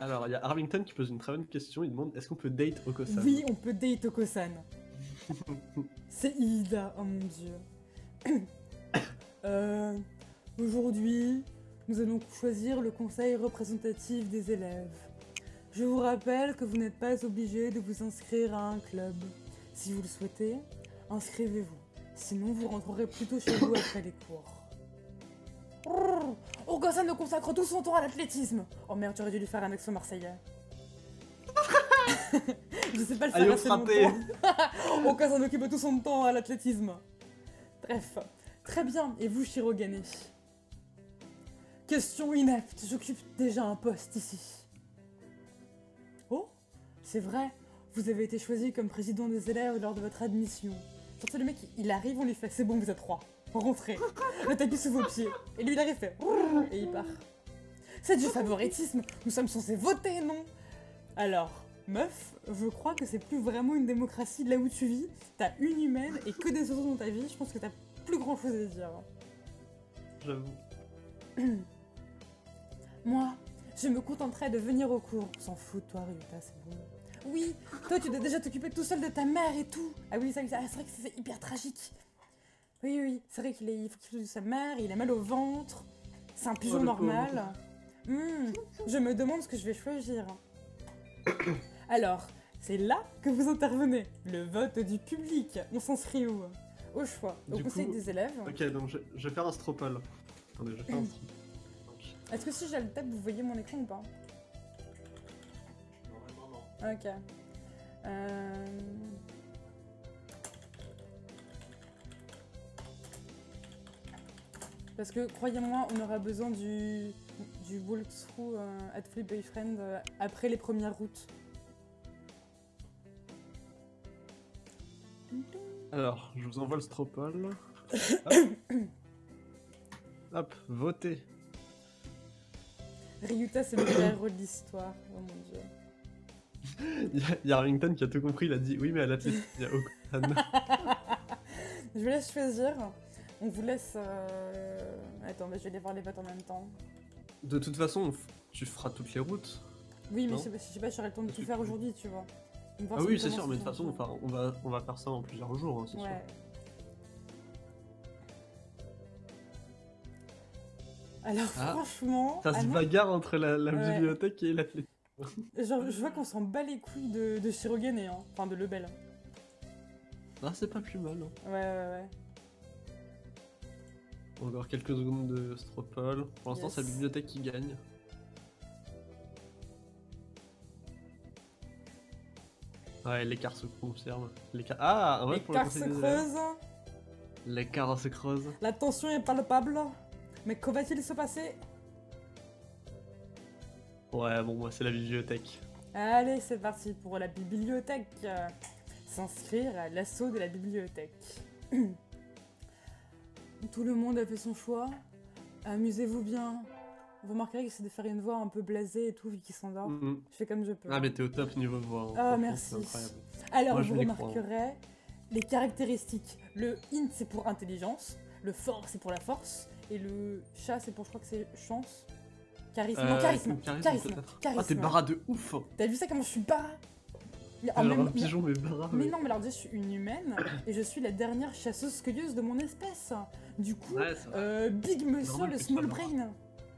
Alors, il y a Arlington qui pose une très bonne question. Il demande est-ce qu'on peut date Okosan Oui, on peut date Okosan. C'est Ida, oh mon dieu. Euh, Aujourd'hui, nous allons choisir le conseil représentatif des élèves. Je vous rappelle que vous n'êtes pas obligé de vous inscrire à un club. Si vous le souhaitez, inscrivez-vous. Sinon, vous rentrerez plutôt chez vous après les cours. Okosan ne consacre tout son temps à l'athlétisme. Oh merde, j'aurais dû lui faire un accent marseillais. Je sais pas le faire assez longtemps. Occupe tout son temps à l'athlétisme. Bref, très bien. Et vous, Shirogane? Question inepte, j'occupe déjà un poste ici. Oh, c'est vrai, vous avez été choisi comme président des élèves lors de votre admission. Surtout le mec, il arrive, on lui fait c'est bon, vous êtes trois. Rentrez. Le tapis sous vos pieds. Et lui, il arrive, fait et il part. C'est du favoritisme, nous sommes censés voter, non? Alors, meuf, je crois que c'est plus vraiment une démocratie de là où tu vis. T'as une humaine et que des autres dans ta vie, je pense que t'as plus grand chose à dire. J'avoue. Moi, je me contenterai de venir au cours. S'en fout de toi, Ryuta, c'est bon. Oui, toi, tu dois déjà t'occuper tout seul de ta mère et tout. Ah oui, ça- c'est vrai que c'est hyper tragique. Oui, oui, c'est vrai qu'il est- il faut qu'il s'occupe de sa mère, il a mal au ventre. C'est un pigeon Oh, normal. Hmm, je me demande ce que je vais choisir. Alors, c'est là que vous intervenez. Le vote du public. On s'inscrit où? Au choix. Au Du conseil coup, des élèves. Ok, donc je, je vais faire un stropole. Attendez, je vais faire un stropole. Donc, Est-ce que si j'ai le tab, vous voyez mon écran ou pas? Normalement, non. Ok. Euh... Parce que croyez-moi, on aura besoin du, du walkthrough euh, at Flip Boyfriend euh, après les premières routes. Alors, je vous envoie le stropole. Hop. Hop, votez. Ryuta, c'est le vrai héros de l'histoire. Oh mon dieu. Il y, a- y qui a tout compris, il a dit oui, mais à l'athlétisme, il y a Okosan. Je vous laisse choisir. On vous laisse. euh, Attends, mais je vais aller voir les votes en même temps. De toute façon, tu feras toutes les routes. Oui, mais je sais pas, je sais pas si j'aurai le temps de tout faire aujourd'hui, tu vois. Ah oui, c'est sûr, mais de toute façon, on, va, on va faire ça en plusieurs jours, hein, c'est sûr. Ouais. Alors Ah. franchement, Ça se bagarre entre la, la Ouais. bibliothèque et l'athlétisme. genre, je vois qu'on s'en bat les couilles de, de Shirogane, hein. enfin de Lebel. Ah, c'est pas plus mal. hein. Ouais, ouais, ouais. Encore quelques secondes de stropole. Pour l'instant, Yes. c'est la bibliothèque qui gagne. Ouais, l'écart se. L'écart... Ah, ouais, pour le se creusent, L'écart se creuse. la tension est palpable. Mais que va-t-il se passer? Ouais, bon, moi, c'est la bibliothèque. Allez, c'est parti pour la bibliothèque. S'inscrire à l'assaut de la bibliothèque. Tout le monde a fait son choix. Amusez-vous bien. Vous remarquerez que c'est de faire une voix un peu blasée et tout, vu qu'il s'endort. Mhm. Je fais comme je peux. Ah, mais t'es au top niveau voix. hein. Ah, Franchement, merci. Alors, Moi, je vous remarquerez les caractéristiques. Le int, c'est pour intelligence. Le fort, c'est pour la force. Et le chat, c'est pour, je crois que c'est chance. Charisme. non, Euh, charisme. charisme, Charisme. Ah, t'es bara de ouf T'as vu ça, comment je suis T'es en genre même- un pigeon, mais non, mais alors je suis une humaine et je suis la dernière chasseuse-cueilleuse de mon espèce. Du coup, Ouais, euh, Big que tu Small Brain.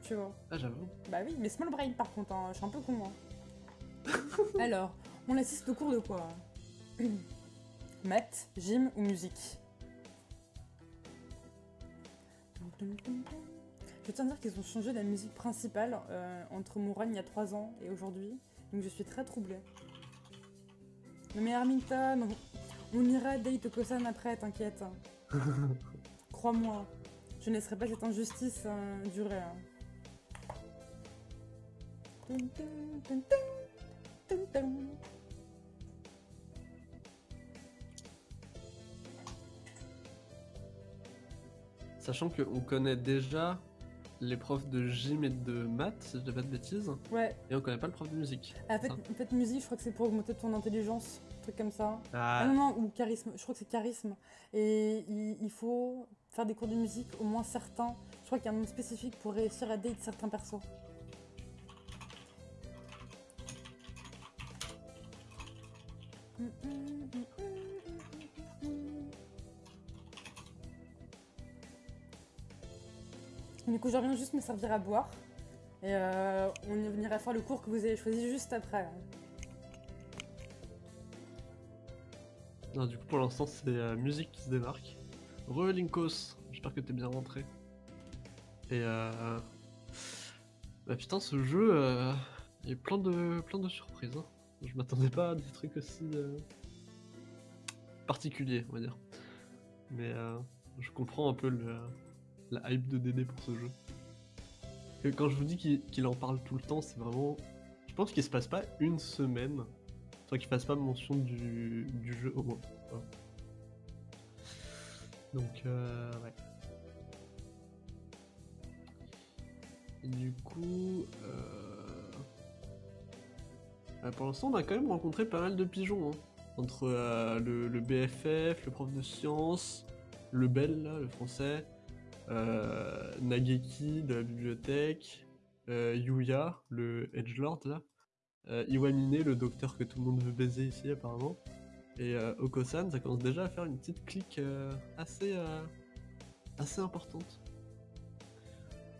Tu vois Ah, j'avoue. Bah oui, mais Small Brain par contre, hein, je suis un peu con. hein. Alors, on assiste au cours de quoi Maths, gym ou musique? Je tiens à dire qu'ils ont changé la musique principale euh, entre mon run il y a 3 ans et aujourd'hui, donc je suis très troublée. Non mais Armington, on, on ira date Kosan après, t'inquiète. Crois-moi, je ne laisserai pas cette injustice euh, durer. hein. Sachant qu'on connaît déjà les profs de gym et de maths, si je dis pas de bêtises, Ouais, et on connaît pas le prof de musique. en fait, Ah. en fait, musique, je crois que c'est pour augmenter ton intelligence, truc comme ça. Ah. Ah non, ou charisme, je crois que c'est charisme. Et il, faut faire des cours de musique, au moins certains. Je crois qu'il y a un nom spécifique pour réussir à date certains persos. Du coup, je reviens juste me servir à boire. Et euh, on y venira faire le cours que vous avez choisi juste après. Du coup, pour l'instant, c'est euh, musique qui se démarque. Re Linkos, j'espère que t'es bien rentré. Et euh... Bah putain, ce jeu, euh... il y a plein de, plein de surprises. hein. Je m'attendais pas à des trucs aussi euh, particuliers, on va dire. Mais euh, je comprends un peu le, la hype de Dédé pour ce jeu. Et quand je vous dis qu'il en parle tout le temps, c'est vraiment... Je pense qu'il se passe pas une semaine sans qu'il fasse pas mention du, jeu au moins. Donc, euh, ouais. Du coup, euh... pour l'instant, on a quand même rencontré pas mal de pigeons. hein. Entre euh, le, le BFF, le prof de sciences, le Bel, là, le français, euh, Nageki de la bibliothèque, euh, Yuya, le Edgelord, là, euh, Iwamine, le docteur que tout le monde veut baiser ici, apparemment, et euh, Okosan, ça commence déjà à faire une petite clique euh, assez, euh, assez importante.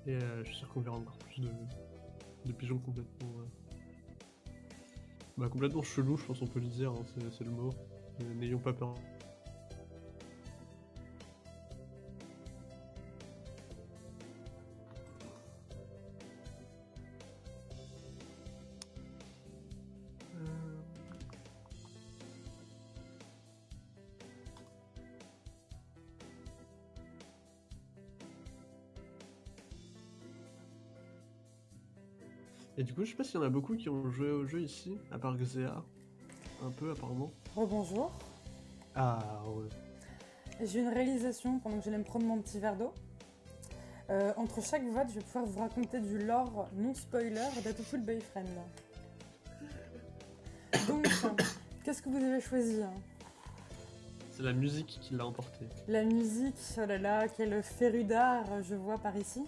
Et euh, je suis sûr qu'on verra encore plus de, de pigeons complètement. Bah, complètement chelou, je pense qu'on peut le dire, hein, c'est, le mot. N'ayons pas peur. Du coup, je sais pas s'il y en a beaucoup qui ont joué au jeu ici, à part Xea. Un peu, apparemment. Rebonjour. Ah, ouais. J'ai une réalisation pendant que j'allais me prendre mon petit verre d'eau. Euh, entre chaque vote, je vais pouvoir vous raconter du lore non spoiler d'Atofull Boyfriend. Donc, qu'est-ce que vous avez choisi hein? C'est la musique qui l'a emporté. La musique, oh là là, quel féru d'art je vois par ici.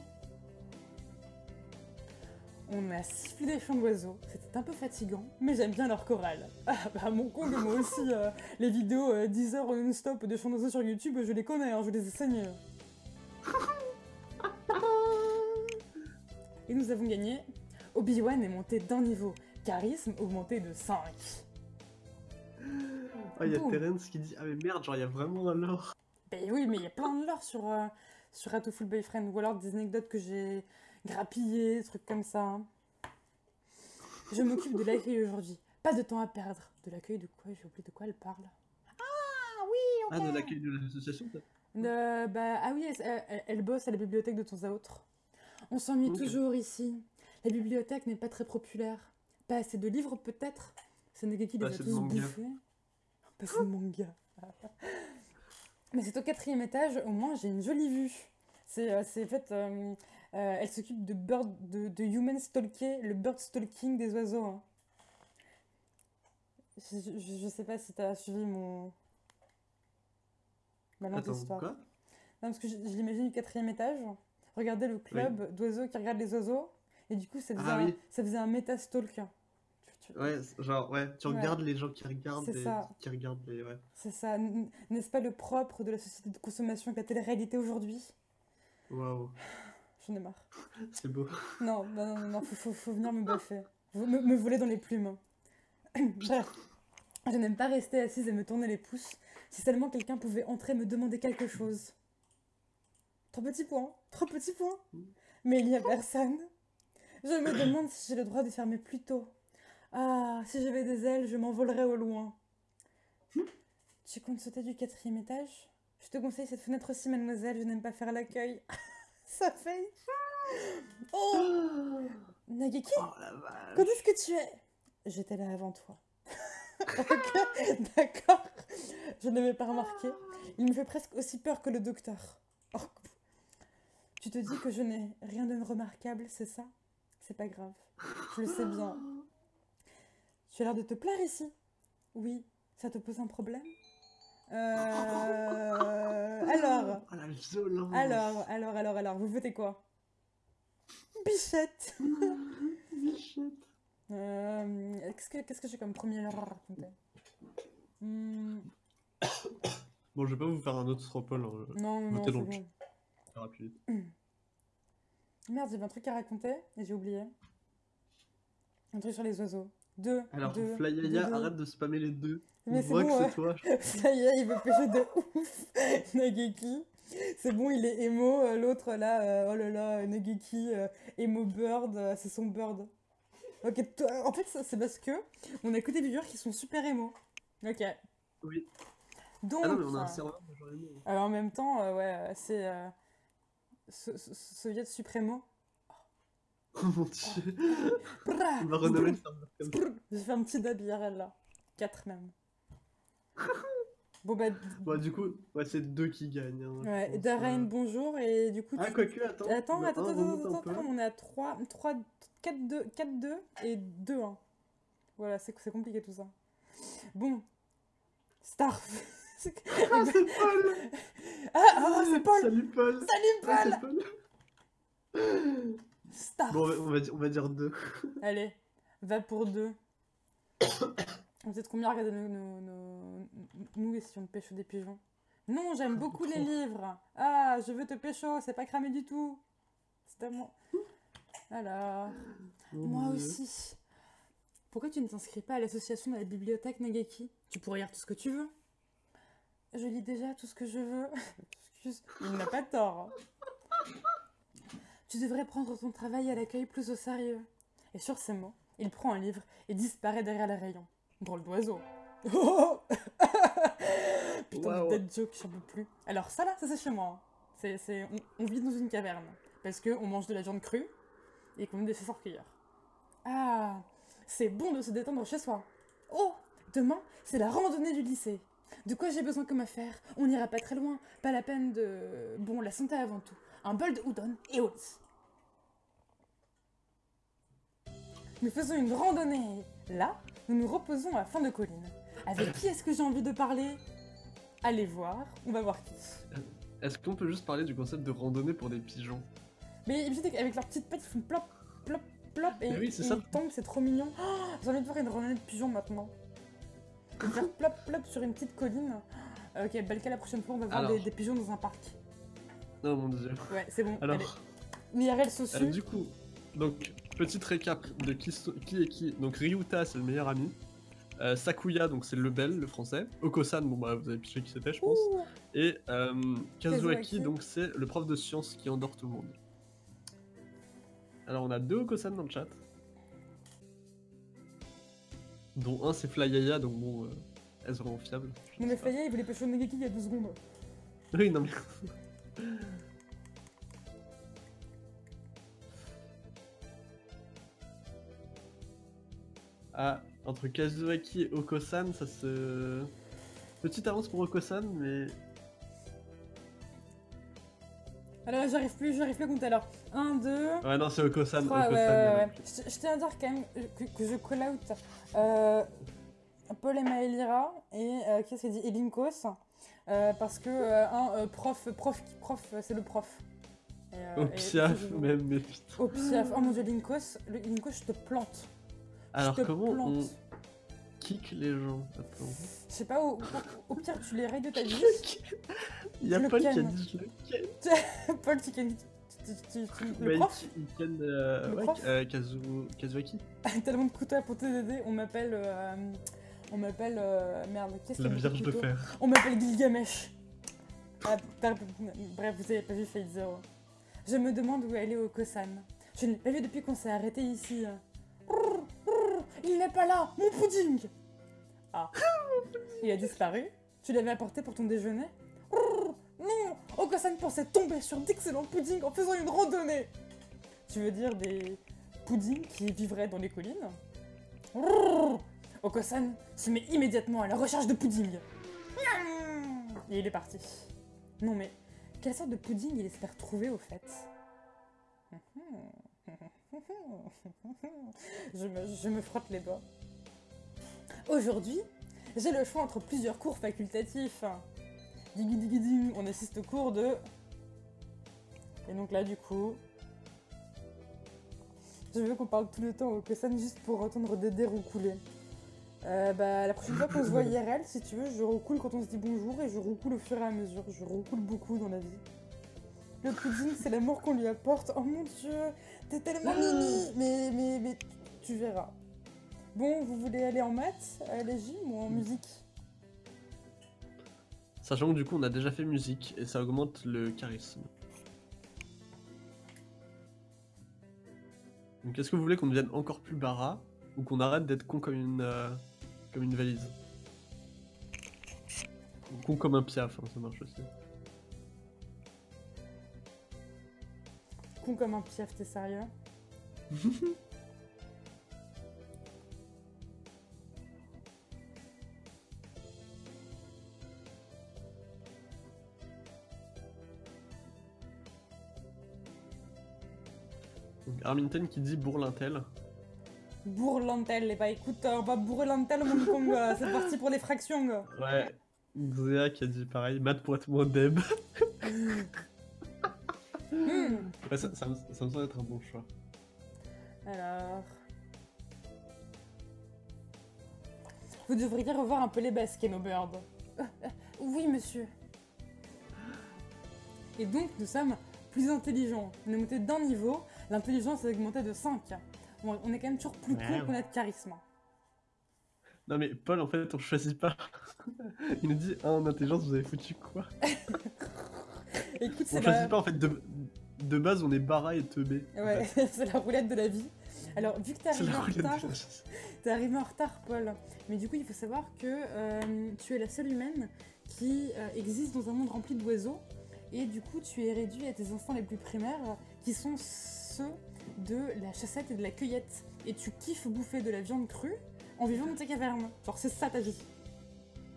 On a sifflé des chants d'oiseaux, c'était un peu fatigant, mais j'aime bien leur chorale. Ah bah mon con, moi aussi, euh, les vidéos euh, 10 heures non-stop de chants d'oiseaux sur YouTube, je les connais, hein, je les ai saignés. Et nous avons gagné. Obi-Wan est monté d'un niveau, charisme augmenté de 5. Ah, il y a Boum. Terence qui dit Ah, mais merde, genre, il y a vraiment un lore. Ben oui, mais il y a plein de lore sur, euh, sur Full Boyfriend, ou alors des anecdotes que j'ai grappillées, des trucs comme ça. hein. Je m'occupe de l'accueil aujourd'hui. Pas de temps à perdre. De l'accueil de quoi J'ai oublié de quoi elle parle. Ah oui, ok. Ah, de l'accueil de l'association, Euh, bah, ah oui, elle, elle- elle bosse à la bibliothèque de temps à autre. On s'ennuie toujours ici. La bibliothèque n'est pas très populaire. Pas assez de livres peut-être? C'est Nageki les Pas a tous manga. bouffés? Pas assez de manga. Mais c'est au quatrième étage, au moins j'ai une jolie vue. C'est euh, c'est en fait, euh, euh, elle s'occupe de, bird, de, de human stalker, le bird stalking des oiseaux. hein. Je, je- je sais pas si t'as suivi mon... Ma lente Attends, histoire. quoi? Non, parce que je, je l'imagine du quatrième étage. Regardez le club d'oiseaux qui regardent les oiseaux. Et du coup, ça faisait, Ah un, oui. ça faisait un métastalk. Ouais, genre, ouais, tu Ouais. regardes les gens qui regardent ça. qui les. Ouais. C'est ça. N'est-ce pas le propre de la société de consommation que la télé-réalité aujourd'hui? Waouh, J'en ai marre. c'est beau. Non, non, non, non, non, faut, faut, faut venir me baffer. Me, me voler dans les plumes. Bref, je n'aime pas rester assise et me tourner les pouces. Si seulement quelqu'un pouvait entrer me demander quelque chose. Trop petit point, trop petit point. Mais il n'y a personne. Je me demande si j'ai le droit de fermer plus tôt. Ah, si j'avais des ailes, je m'envolerais au loin. Tu comptes sauter du quatrième étage? Je te conseille cette fenêtre aussi, mademoiselle, je n'aime pas faire l'accueil. Ça fait... Oh Nageki, Oh quand est-ce que tu es? J'étais là avant toi. Ok, d'accord. Je ne l'avais pas remarqué. Il me fait presque aussi peur que le docteur. Oh. Tu te dis que je n'ai rien de remarquable, c'est ça? C'est pas grave. Je le sais bien. Tu as l'air de te plaire ici. Oui, ça te pose un problème? Alors, Oh la violence. alors, alors, alors, alors, vous votez quoi? Bichette Bichette. Euh, Qu'est-ce que, qu'est-ce que j'ai comme premier lore à raconter Hmm, Bon, je vais pas vous faire un autre stropole, hein, Non, non, non, c'est donc. bon. ça ira plus vite. Merde, j'avais un truc à raconter et j'ai oublié. Un truc sur les oiseaux. Alors, deux, Flyaya, deux, arrête de spammer les deux. Mais On c'est voit bon, que ouais. c'est toi. Ça y est, il veut pêcher de ouf. Nageki. C'est bon, il est emo. euh, L'autre là, euh, oh là là, Nageki, euh, emo bird, euh, c'est son bird. Ok, toi- en fait, c'est parce que on a que des viewers qui sont super emo. Ok. Oui. Donc, Ah non, mais on a un serveur de genre aimé. alors en même temps, ouais, c'est so- so- Soviet Supremo. Oh mon dieu. Brrra, On va renommer le serveur comme ça. J'ai fait un petit dab IRL là. 4 même. Bon bah, Bon, du coup, ouais, c'est deux qui gagnent. hein, ouais, Darren, euh. bonjour, et du coup, Ah, tu- quoique, attends. Attends, attends, un attends, attends, attends, on est à 3, 3, 4, 2, 4, 2 et 2, 1. Voilà, c'est compliqué tout ça. Bon. Star. C'est- Ah, c'est Paul ah, ah, c'est Paul Salut Paul Salut Ah, Paul c'est Paul Star Bon, on va- on va, dire- on va dire deux. Allez, va pour 2. Vous êtes combien à regarder nos, nos, nos- nous et si on pêche des pigeons? Non, j'aime beaucoup les livres. Ah, je veux te pécho, c'est pas cramé du tout. C'est à moi. Alors. Oh, Moi Dieu. aussi. Pourquoi tu ne t'inscris pas à l'association de la bibliothèque Nageki Tu pourrais lire tout ce que tu veux. Je lis déjà tout ce que je veux. Excuse, il n'a pas tort. Tu devrais prendre ton travail à l'accueil plus au sérieux. Et sur ces mots, il prend un livre et disparaît derrière les rayons. Drôle d'oiseau. Oh Putain Waouh. de dead joke, j'en peux plus. Alors ça là, ça c'est chez moi. hein. C'est- on, on vit dans une caverne. Parce qu'on mange de la viande crue et qu'on est des chasseurs-cueilleurs. Ah, c'est bon de se détendre chez soi. Oh, demain, c'est la randonnée du lycée. De quoi j'ai besoin comme affaire? On n'ira pas très loin. Pas la peine de... Bon, la santé avant tout. Un bol de udon et au lit. Nous faisons une randonnée. Là, nous nous reposons à la fin de colline. Avec qui est-ce que j'ai envie de parler? Allez voir, on va voir qui. Est-ce qu'on peut juste parler du concept de randonnée pour des pigeons? Mais qu'avec leurs petites pattes, ils font plop, plop, plop, et, oui, c'est et ça. ils tombent, c'est trop mignon. Oh, J'ai envie de voir une randonnée de pigeons maintenant. Faire plop, plop sur une petite colline. Ok, Balka, la prochaine fois, on va voir des pigeons dans un parc. Non, mon dieu. Ouais, c'est bon. Alors. L'IRL se euh, du coup, donc, petite récap de qui, est qui. Donc, Ryuta, c'est le meilleur ami. Euh, Sakuya, donc c'est le bel, le français. Okosan, bon bah vous avez piché qui c'était, je pense. Ouh. Et euh, Kazuaki, donc c'est le prof de sciences qui endort tout le monde. Alors on a deux Okosan dans le chat. Dont un c'est Flyaya, donc bon, euh, est-ce vraiment fiable Non mais. Faya, il voulait pêcher Nageki il y a deux secondes. Oui, non mais. ah, entre Kazuaki et Okosan, ça se. Petite avance pour Okosan, mais. Alors j'arrive plus, j'arrive plus à compter alors. 1, 2, Ouais, non, c'est Okosan. 3, ouais, Okosan, ouais, ouais. Je, je tiens à dire quand même que, que je call out euh, Paul et Maëlira et euh, qu'est-ce qu'il dit Et Linkos. Euh, parce que euh, un euh, prof, prof, prof, c'est le prof. Et, Au et- piaf, et- même, mais putain. Au piaf. Oh mon dieu, Linkos, le Linkos, je te plante. Alors, je te comment plante. on kick les gens Attends. Je sais pas, au, au- pire, tu les rayes de ta vie. Il y a Le Paul qui a dit je le ken. Paul, tu ken- tu- tu- tu- tu- Bah, Le prof il ken, euh, Le ouais, prof euh, Kazu... Kazuaki. Tellement de couteaux pour t'aider, on m'appelle. euh, on m'appelle. euh, merde, qu'est-ce La qu'il y a Vierge de fer. On m'appelle Gilgamesh. Ah, Bref, vous avez pas vu Fate Zero. Je me demande où elle est au Kosan. Je ne l'ai pas vu depuis qu'on s'est arrêté ici. Brrr, brrr, Il n'est pas là, mon pudding Ah, il a disparu Tu l'avais apporté pour ton déjeuner? Brrr, Non Okosan pensait tomber sur d'excellents puddings en faisant une randonnée Tu veux dire des puddings qui vivraient dans les collines? Okosan se met immédiatement à la recherche de pudding. Et il est parti. Non mais, quelle sorte de pudding il espère trouver au fait? Je me, je me frotte les doigts. Aujourd'hui, j'ai le choix entre plusieurs cours facultatifs. Digi digi ding, on assiste au cours de... Et donc là, du coup... Je veux qu'on parle tout le temps au Kosan juste pour entendre des roues couler. Euh, bah, la prochaine fois qu'on se voit IRL, si tu veux, je recoule quand on se dit bonjour et je recoule au fur et à mesure. Je recoule beaucoup dans la vie. Le pudding, c'est l'amour qu'on lui apporte. Oh mon dieu, t'es tellement mimi Mais, mais, mais, tu verras. Bon, vous voulez aller en maths, à la gym ou en musique? Sachant que du coup, on a déjà fait musique et ça augmente le charisme. Donc, est-ce que vous voulez qu'on devienne encore plus bara ou qu'on arrête d'être con comme une, euh, comme une valise Con comme un piaf, hein, ça marche aussi. Con comme un piaf, t'es sérieux? Arminten qui dit bourlintel. Bourlantel, et bah écoute, on va bourrer l'antel, mon con, euh, c'est parti pour les fractions. gars. Ouais. Xéa qui a dit pareil, pour être moins deb. Hmm. Ouais, ça, ça me, ça me semble être un bon choix. Alors. Vous devriez revoir un peu les. Euh, euh, oui, monsieur. Et donc, nous sommes plus intelligents. On est monté d'un niveau, l'intelligence est augmentée de 5. On on est quand même toujours plus qu'on a de charisme. Non mais Paul, en fait, on choisit pas. Il nous dit, ah, en intelligence, vous avez foutu quoi? Écoute, On choisit la... pas, en fait, de, de base, on est bara et teubé. en Ouais, fait. c'est la roulette de la vie. Alors, vu que t'es arrivé en retard, T'es arrivé en retard, Paul. Mais du coup, il faut savoir que euh, tu es la seule humaine qui euh, existe dans un monde rempli d'oiseaux. Et du coup, tu es réduit à tes instincts les plus primaires, qui sont ceux de la chassette et de la cueillette. Et tu kiffes bouffer de la viande crue en vivant dans tes cavernes. Genre, c'est ça ta vie.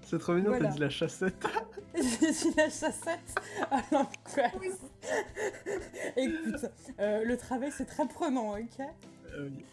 C'est trop mignon, Voilà. t'as dit la chassette. J'ai dit la chassette à l'angoisse. Écoute, euh, le travail, c'est très prenant, ok? Euh, oui.